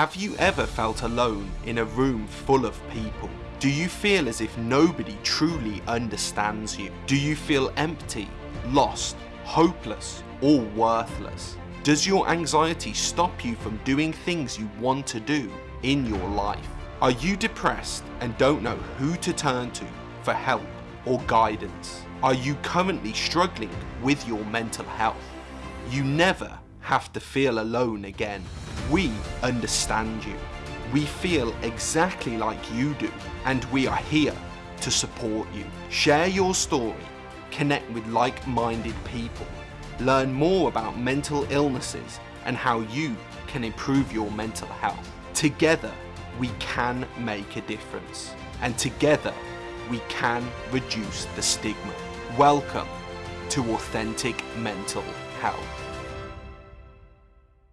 Have you ever felt alone in a room full of people? Do you feel as if nobody truly understands you? Do you feel empty, lost, hopeless, or worthless? Does your anxiety stop you from doing things you want to do in your life? Are you depressed and don't know who to turn to for help or guidance? Are you currently struggling with your mental health? You never have to feel alone again. We understand you. We feel exactly like you do and we are here to support you. Share your story, connect with like-minded people, learn more about mental illnesses and how you can improve your mental health. Together, we can make a difference and together we can reduce the stigma. Welcome to Authentic Mental Health.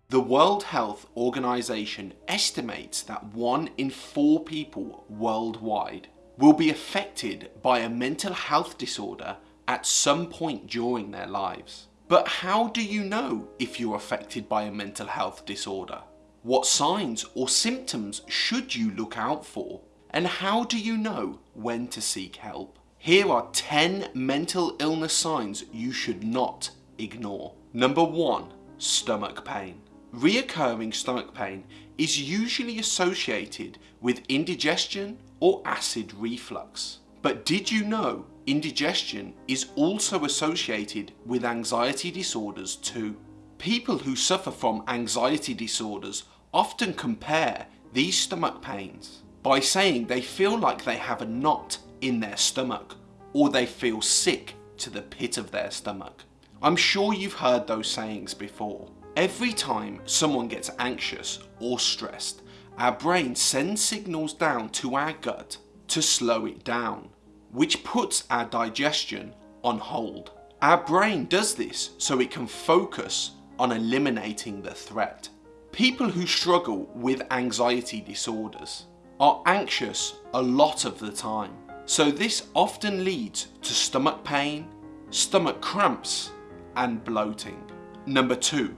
The World Health Organization estimates that one in four people worldwide will be affected by a mental health disorder at some point during their lives. But how do you know if you're affected by a mental health disorder? What signs or symptoms should you look out for? And how do you know when to seek help? Here are 10 mental illness signs you should not ignore. Number 1. Stomach pain. Reoccurring stomach pain is usually associated with indigestion or acid reflux. But did you know indigestion is also associated with anxiety disorders too? People who suffer from anxiety disorders often compare these stomach pains by saying they feel like they have a knot in their stomach or they feel sick to the pit of their stomach. I'm sure you've heard those sayings before. Every time someone gets anxious or stressed, our brain sends signals down to our gut to slow it down, which puts our digestion on hold. Our brain does this so it can focus on eliminating the threat. People who struggle with anxiety disorders are anxious a lot of the time. So this often leads to stomach pain, stomach cramps and bloating. Number two,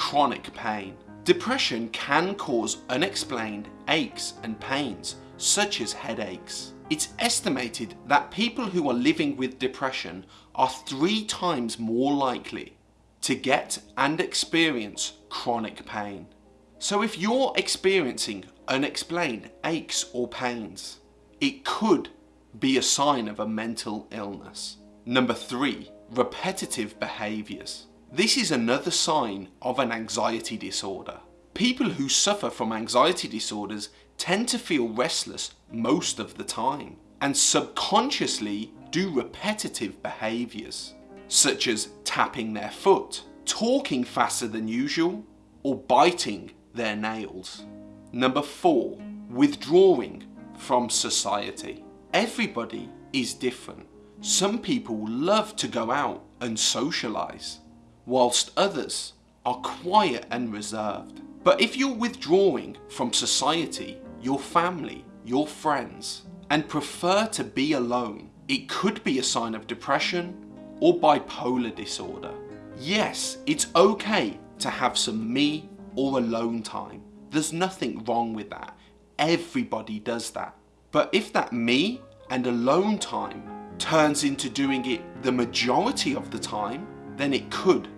chronic pain. Depression can cause unexplained aches and pains such as headaches. It's estimated that people who are living with depression are three times more likely to get and experience chronic pain. So if you're experiencing unexplained aches or pains, it could be a sign of a mental illness. Number three, repetitive behaviours. This is another sign of an anxiety disorder. People who suffer from anxiety disorders tend to feel restless most of the time and subconsciously do repetitive behaviours such as tapping their foot, talking faster than usual or biting their nails. Number 4. Withdrawing from society. Everybody is different. Some people love to go out and socialise whilst others are quiet and reserved. But if you're withdrawing from society, your family, your friends, and prefer to be alone, it could be a sign of depression or bipolar disorder. Yes, it's okay to have some me or alone time. There's nothing wrong with that. Everybody does that. But if that me and alone time turns into doing it the majority of the time, then it could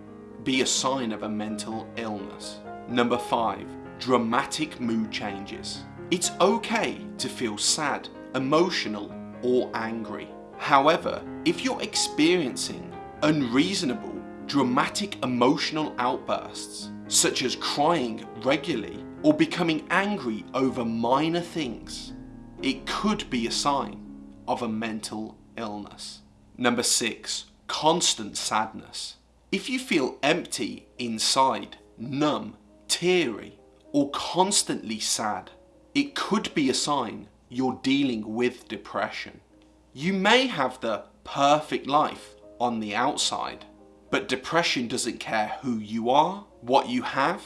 be a sign of a mental illness. Number 5. Dramatic mood changes. It's okay to feel sad, emotional or angry. However, if you're experiencing unreasonable, dramatic emotional outbursts, such as crying regularly or becoming angry over minor things, it could be a sign of a mental illness. Number 6. Constant sadness. If you feel empty inside, numb, teary, or constantly sad, it could be a sign you're dealing with depression. You may have the perfect life on the outside, but depression doesn't care who you are, what you have,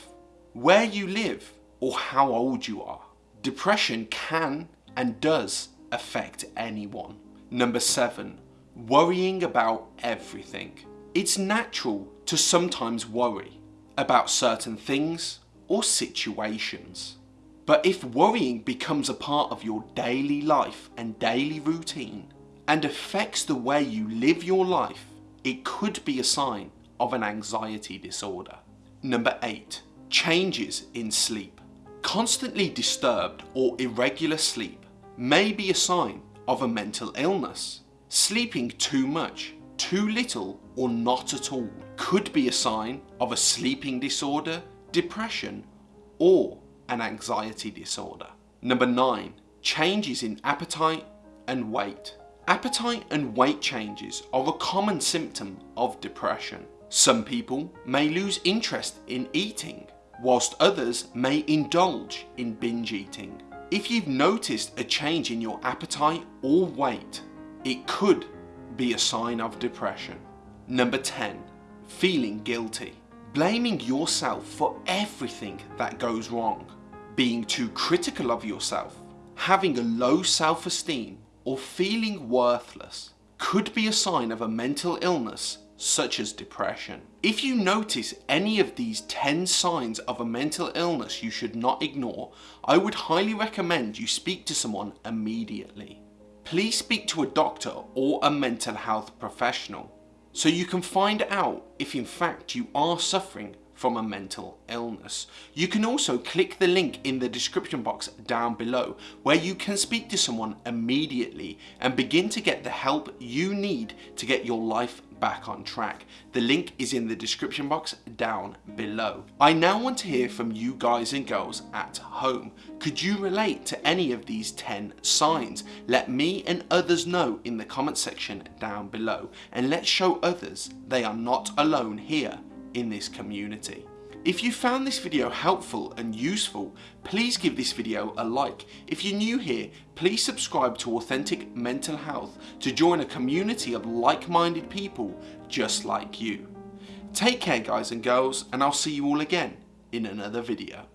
where you live, or how old you are. Depression can and does affect anyone. Number seven, worrying about everything. It's natural to sometimes worry about certain things or situations. But if worrying becomes a part of your daily life and daily routine and affects the way you live your life, it could be a sign of an anxiety disorder. Number 8. Changes in sleep. Constantly disturbed or irregular sleep may be a sign of a mental illness. Sleeping too much, too little or not at all could be a sign of a sleeping disorder, depression or an anxiety disorder. Number 9. Changes in appetite and weight. Appetite and weight changes are a common symptom of depression. Some people may lose interest in eating, whilst others may indulge in binge eating. If you've noticed a change in your appetite or weight, it could be a sign of depression. Number 10. Feeling guilty. Blaming yourself for everything that goes wrong. Being too critical of yourself. Having a low self-esteem or feeling worthless could be a sign of a mental illness such as depression. If you notice any of these 10 signs of a mental illness you should not ignore, I would highly recommend you speak to someone immediately. Please speak to a doctor or a mental health professional so you can find out if in fact you are suffering from a mental illness. You can also click the link in the description box down below where you can speak to someone immediately and begin to get the help you need to get your life back on track. The link is in the description box down below. I now want to hear from you guys and girls at home. Could you relate to any of these 10 signs? Let me and others know in the comment section down below and let's show others they are not alone here in this community. If you found this video helpful and useful, please give this video a like. If you're new here, please subscribe to Authentic Mental Health to join a community of like-minded people just like you. Take care guys and girls and I'll see you all again in another video.